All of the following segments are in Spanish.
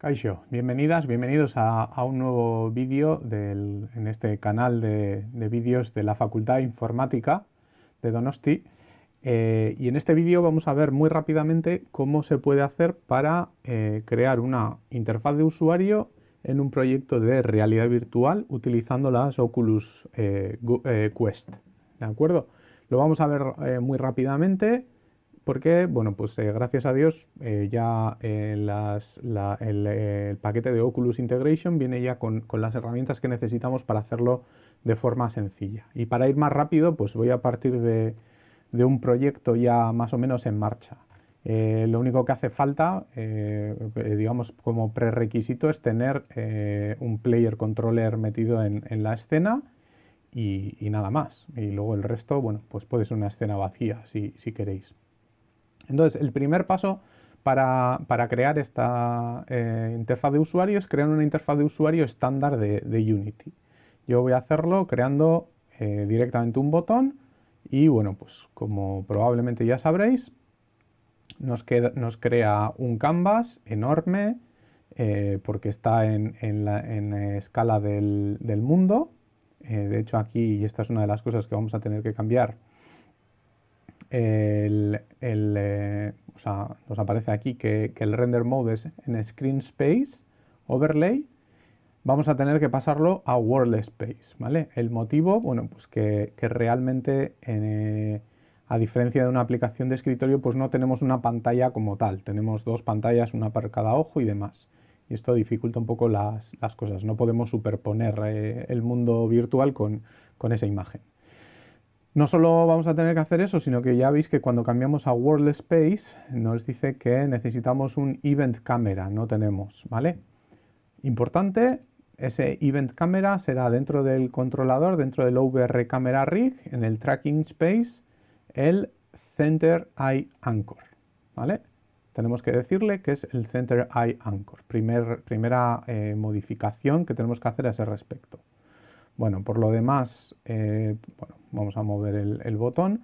Kaixo, bienvenidas, bienvenidos a, un nuevo vídeo en este canal de, vídeos de la Facultad de Informática de Donosti. Eh, y en este vídeo vamos a ver muy rápidamente cómo se puede hacer para eh, crear una interfaz de usuario en un proyecto de realidad virtual utilizando las Oculus eh, Quest. ¿De acuerdo? Lo vamos a ver muy rápidamente porque, bueno, pues eh, gracias a Dios eh, ya eh, el, paquete de Oculus Integration viene ya con, las herramientas que necesitamos para hacerlo de forma sencilla. Y para ir más rápido, pues voy a partir de, un proyecto ya más o menos en marcha. lo único que hace falta, digamos como prerequisito, es tener un player controller metido en, la escena y, nada más. Y luego el resto, bueno, pues puede ser una escena vacía si queréis. Entonces, el primer paso para, crear esta eh, interfaz de usuario es crear una interfaz de usuario estándar de, Unity. Yo voy a hacerlo creando eh, directamente un botón y bueno, pues como probablemente ya sabréis, nos, crea un canvas enorme eh, porque está en, escala del, del mundo. de hecho aquí, y esta es una de las cosas que vamos a tener que cambiar, el, eh, nos aparece aquí que, el render mode es en screen space, overlay, vamos a tener que pasarlo a world space, ¿vale? El motivo, bueno, pues que, realmente, eh, a diferencia de una aplicación de escritorio, pues no tenemos una pantalla como tal, tenemos dos pantallas, una para cada ojo y demás. Y esto dificulta un poco las, cosas, no podemos superponer eh, el mundo virtual con esa imagen. No solo vamos a tener que hacer eso, sino que ya veis que cuando cambiamos a World Space nos dice que necesitamos un Event Camera, no tenemos, ¿vale? Importante, ese Event Camera será dentro del controlador, dentro del OVR Camera Rig, en el Tracking Space, el Center Eye Anchor, ¿vale? Tenemos que decirle que es el Center Eye Anchor, primera eh, modificación que tenemos que hacer a ese respecto. Bueno, por lo demás, eh, bueno, vamos a mover el, botón.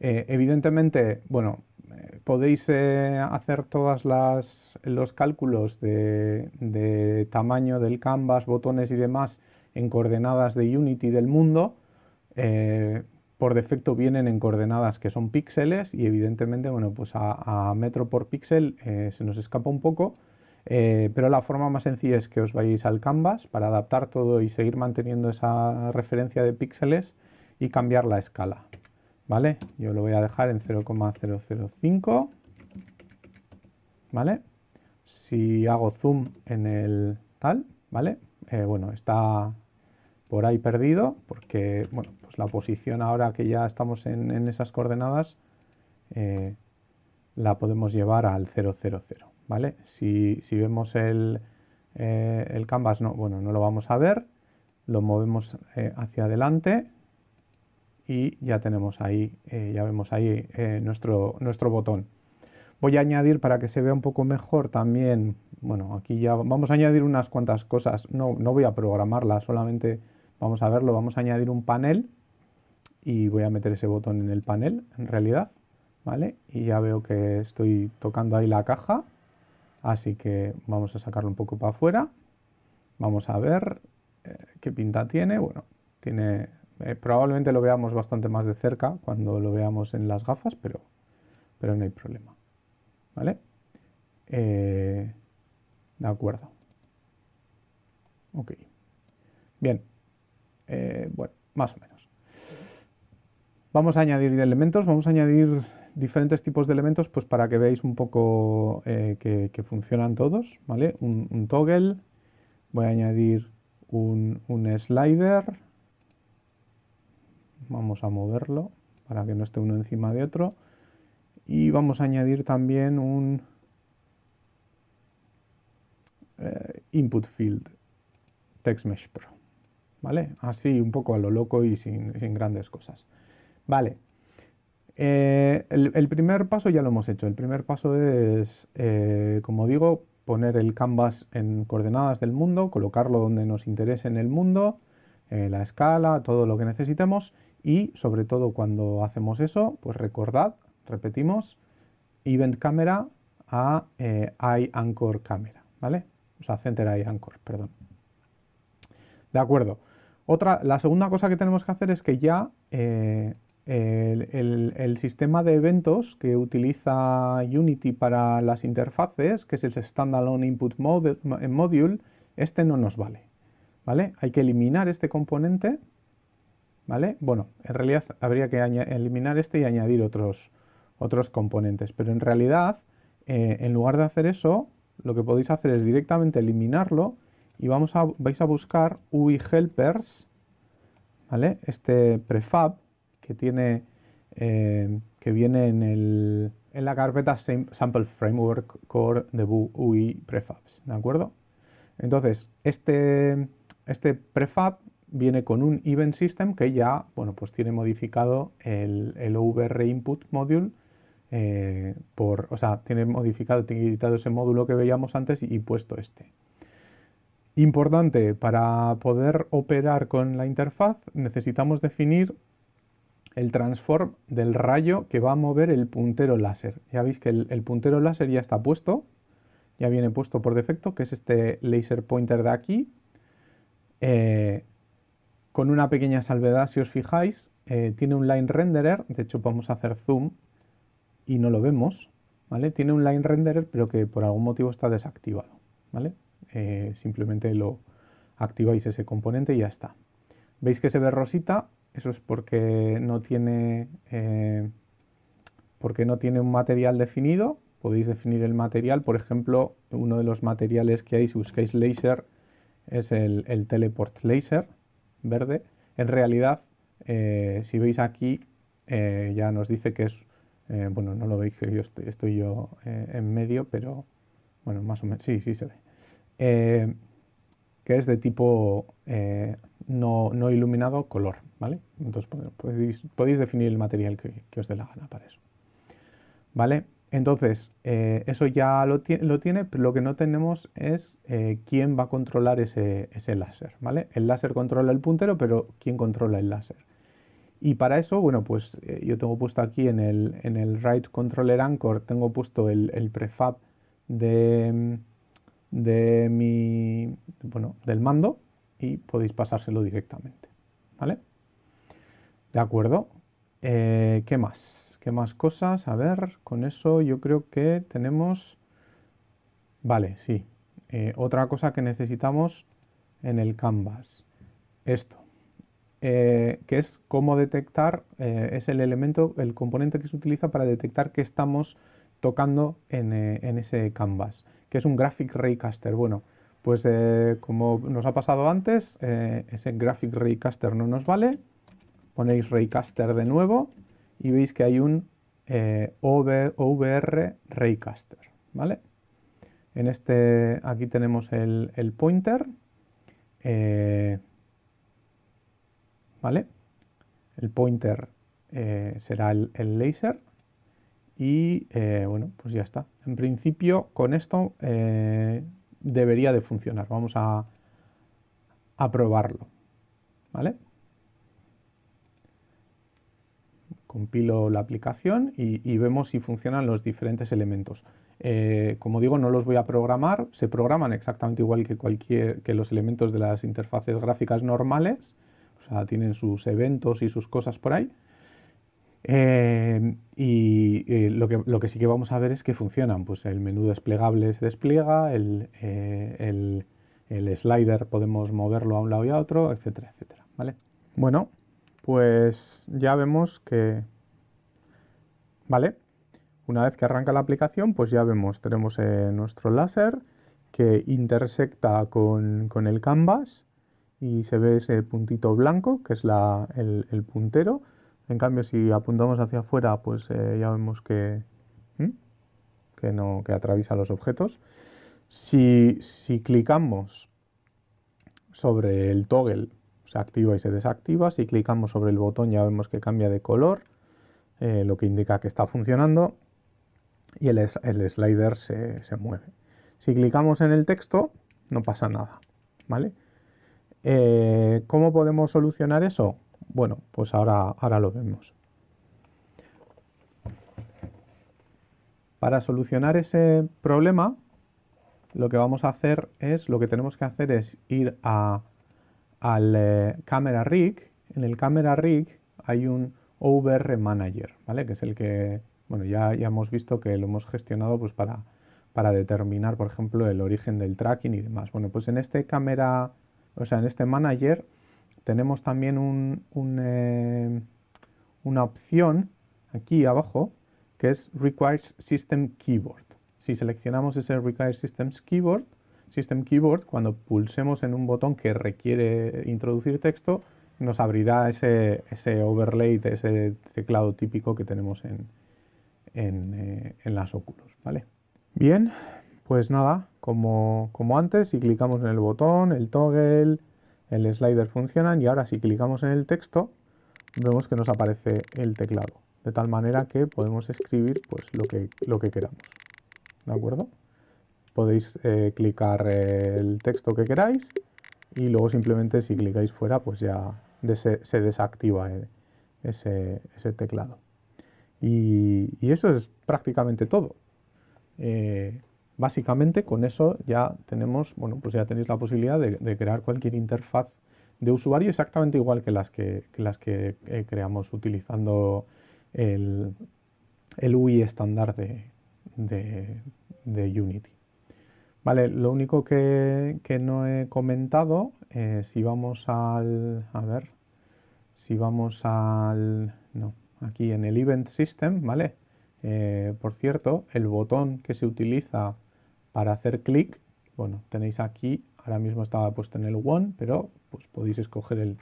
Eh, evidentemente, bueno, eh, podéis hacer todos los cálculos de, tamaño del canvas, botones y demás en coordenadas de Unity del mundo. por defecto vienen en coordenadas que son píxeles y evidentemente, bueno, pues a metro por píxel se nos escapa un poco. Eh, pero la forma más sencilla es que os vayáis al canvas para adaptar todo y seguir manteniendo esa referencia de píxeles y cambiar la escala. ¿Vale? Yo lo voy a dejar en 0,005. ¿Vale? Si hago zoom en el tal, ¿vale? Eh, bueno, está por ahí perdido porque, bueno, pues la posición ahora que ya estamos en, esas coordenadas eh, la podemos llevar al 000. ¿vale? Si, vemos el, eh, el, canvas, no, bueno, no lo vamos a ver, lo movemos eh, hacia adelante y ya tenemos ahí, eh, ya vemos ahí nuestro, nuestro botón. Voy a añadir para que se vea un poco mejor también, bueno, aquí ya vamos a añadir unas cuantas cosas, no, no voy a programarla, solamente vamos a verlo, vamos a añadir un panel y voy a meter ese botón en el panel, en realidad, ¿vale? Y ya veo que estoy tocando ahí la caja Así que vamos a sacarlo un poco para afuera. Vamos a ver eh, qué pinta tiene. Bueno, tiene eh, probablemente lo veamos bastante más de cerca cuando lo veamos en las gafas, pero, pero no hay problema. ¿Vale? Eh, de acuerdo. Ok. Bien. bueno, más o menos. Vamos a añadir elementos. Vamos a añadir diferentes tipos de elementos pues para que veáis un poco eh, que, funcionan todos, ¿vale? Un, toggle, voy a añadir un, slider, vamos a moverlo para que no esté uno encima de otro, y vamos a añadir también un eh, input field text mesh pro, ¿vale? Así un poco a lo loco y sin, sin grandes cosas. Vale, eh, el, primer paso ya lo hemos hecho. El primer paso es, eh, como digo, poner el canvas en coordenadas del mundo, colocarlo donde nos interese en el mundo, eh, la escala, todo lo que necesitemos y sobre todo cuando hacemos eso, pues recordad, repetimos, Event Camera a Eye Anchor Camera, ¿vale? sea, center y anchor, perdón. De acuerdo. Otra, la segunda cosa que tenemos que hacer es que ya el, sistema de eventos que utiliza Unity para las interfaces, que es el Standalone Input Module, este no nos vale. ¿Vale? Hay que eliminar este componente. ¿Vale? Bueno, en realidad habría que eliminar este y añadir otros, otros componentes. Pero en realidad, eh, en lugar de hacer eso, lo que podéis hacer es directamente eliminarlo y vamos a, vais a buscar UI helpers, ¿vale? Este prefab que tiene eh, que viene en, el, en la carpeta Sample Framework Core de UI Prefabs, ¿de acuerdo? Entonces, este, este prefab viene con un event system que ya, bueno, pues tiene modificado el, el OVR input module eh, por, o sea, tiene modificado, tiene editado ese módulo que veíamos antes y, puesto este. Importante, para poder operar con la interfaz necesitamos definir el transform del rayo que va a mover el puntero láser. Ya veis que el, puntero láser ya está puesto, ya viene puesto por defecto, que es este laser pointer de aquí. Eh, con una pequeña salvedad, si os fijáis, eh, tiene un line renderer, de hecho a hacer zoom y no lo vemos, ¿vale? Tiene un line renderer, pero que por algún motivo está desactivado, ¿vale? Eh, simplemente lo activáis ese componente y ya está. ¿Veis que se ve rosita? Eso es porque no tiene, eh, porque no tiene un material definido. Podéis definir el material, por ejemplo, uno de los materiales que hay si buscáis laser es el, teleport laser verde. En realidad, eh, si veis aquí, ya nos dice que es eh, bueno, no lo veis que yo estoy, yo eh, en medio, pero bueno, más o menos, sí, sí se ve. Eh, que es de tipo no, iluminado color, ¿vale? Entonces podéis, definir el material que, os dé la gana para eso. ¿Vale? Entonces, eso ya lo, lo, tiene, pero lo que no tenemos es quién va a controlar ese, ese láser, ¿vale? El láser controla el puntero, pero ¿quién controla el láser? Y para eso, bueno, pues eh, yo tengo puesto aquí en el, en el Right Controller Anchor, tengo puesto el, prefab de, de mi, bueno, del mando y podéis pasárselo directamente, ¿vale? De acuerdo. Eh, ¿Qué más? ¿Qué más cosas? A ver, con eso yo creo que tenemos... Vale, sí. Eh, otra cosa que necesitamos en el canvas. Esto. Eh, que es cómo detectar, es el elemento, el componente que se utiliza para detectar que estamos tocando en, eh, ese canvas, que es un Graphic Raycaster. Bueno, pues como nos ha pasado antes, ese Graphic Raycaster no nos vale, ponéis Raycaster de nuevo y veis que hay un OVR Raycaster, ¿vale? En este, aquí tenemos el, el pointer, ¿vale? El pointer eh, será el, laser y eh, bueno, pues ya está. En principio con esto eh, debería de funcionar. Vamos a, probarlo, ¿vale? Compilo la aplicación y, vemos si funcionan los diferentes elementos. como digo, no los voy a programar, se programan exactamente igual que, cualquier, que los elementos de las interfaces gráficas normales, o sea, tienen sus eventos y sus cosas por ahí. Eh, y eh, lo, que, lo, que, sí que vamos a ver es que funcionan. Pues el menú desplegable se despliega, el, eh, el, slider podemos moverlo a un lado y a otro, etcétera, etcétera. ¿vale? Bueno, pues ya vemos que... ¿Vale? Una vez que arranca la aplicación, pues ya vemos, tenemos nuestro láser que intersecta con, con el canvas y se ve ese puntito blanco que es el, puntero. En cambio, si apuntamos hacia afuera, pues eh, ya vemos que, que, no, que atraviesa los objetos. Si, clicamos sobre el toggle, se activa y se desactiva. Si clicamos sobre el botón ya vemos que cambia de color, eh, lo que indica que está funcionando y el, el slider se, se, mueve. Si clicamos en el texto, no pasa nada, ¿vale? Eh, ¿Cómo podemos solucionar eso? Bueno, pues ahora, ahora lo vemos. Para solucionar ese problema, lo que vamos a hacer es, lo que tenemos que hacer es ir a, al eh, Camera Rig. En el Camera Rig hay un OVR Manager, ¿vale? Que es el que, bueno, ya, ya hemos visto que lo hemos gestionado pues para, para determinar, por ejemplo, el origen del tracking y demás. Bueno, pues en este cámara, o sea, en este manager tenemos también eh, una opción aquí abajo que es Requires System Keyboard. Si seleccionamos ese Require Systems Keyboard, System Keyboard, cuando pulsemos en un botón que requiere introducir texto, nos abrirá ese, ese overlay, ese teclado típico que tenemos en, en, eh, en las Oculus, ¿vale? Bien, pues nada, como, antes, si clicamos en el botón, el toggle, el slider funcionan y ahora si clicamos en el texto, vemos que nos aparece el teclado, de tal manera que podemos escribir pues, lo, que, lo que queramos. ¿De acuerdo? Podéis eh, clicar el texto que queráis y luego simplemente si clicáis fuera, pues ya se, desactiva eh, ese, teclado. y eso es prácticamente todo. Eh, básicamente con eso ya tenemos, bueno, pues ya tenéis la posibilidad de, crear cualquier interfaz de usuario exactamente igual que las que, las que eh, creamos utilizando el, el UI estándar de, de, Unity. Vale, lo único que, no he comentado, eh, si vamos al, a ver, si vamos al, no, aquí en el Event System, ¿vale? Eh, por cierto, el botón que se utiliza para hacer clic, bueno, tenéis aquí, ahora mismo estaba puesto en el One, pero pues podéis escoger el,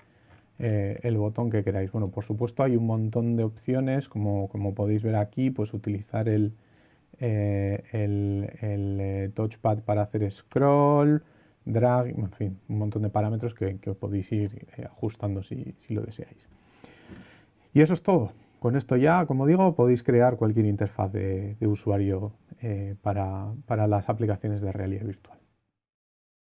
eh, el botón que queráis. Bueno, por supuesto hay un montón de opciones, como, como podéis ver aquí, pues utilizar el, eh, el, touchpad para hacer scroll, drag, en fin, un montón de parámetros que, podéis ir ajustando si, si lo deseáis. Y eso es todo. Con esto ya, como digo, podéis crear cualquier interfaz de, usuario eh, para las aplicaciones de realidad virtual.